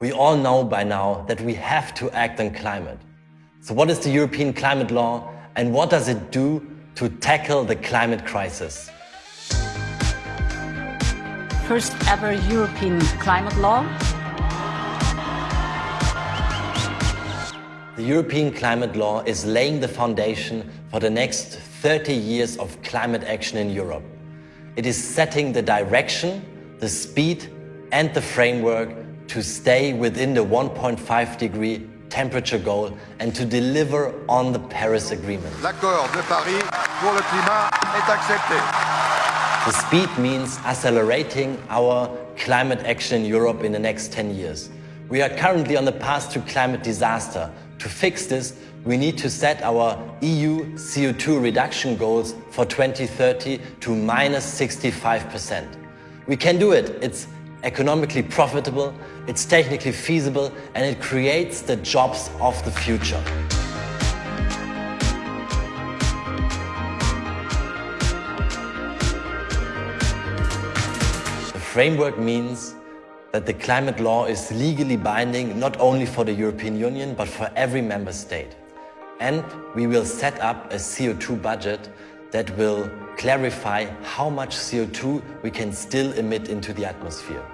We all know by now that we have to act on climate. So what is the European climate law and what does it do to tackle the climate crisis? First ever European climate law. The European climate law is laying the foundation for the next 30 years of climate action in Europe. It is setting the direction, the speed and the framework to stay within the 1.5 degree temperature goal and to deliver on the Paris Agreement. L'accord de Paris pour le climat est accepté. The speed means accelerating our climate action in Europe in the next 10 years. We are currently on the path to climate disaster. To fix this, we need to set our EU CO2 reduction goals for 2030 to minus 65%. We can do it. It's economically profitable, it's technically feasible, and it creates the jobs of the future. The framework means that the climate law is legally binding not only for the European Union, but for every member state. And we will set up a CO2 budget that will clarify how much CO2 we can still emit into the atmosphere.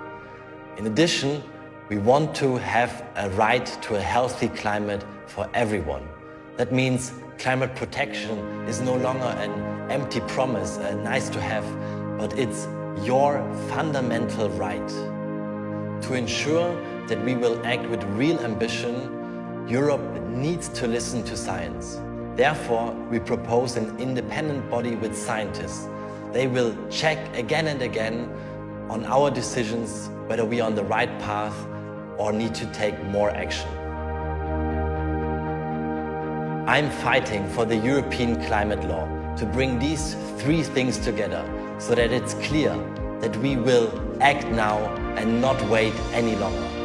In addition, we want to have a right to a healthy climate for everyone. That means climate protection is no longer an empty promise, a nice to have, but it's your fundamental right. To ensure that we will act with real ambition, Europe needs to listen to science. Therefore, we propose an independent body with scientists. They will check again and again on our decisions whether we are on the right path or need to take more action. I'm fighting for the European climate law to bring these three things together so that it's clear that we will act now and not wait any longer.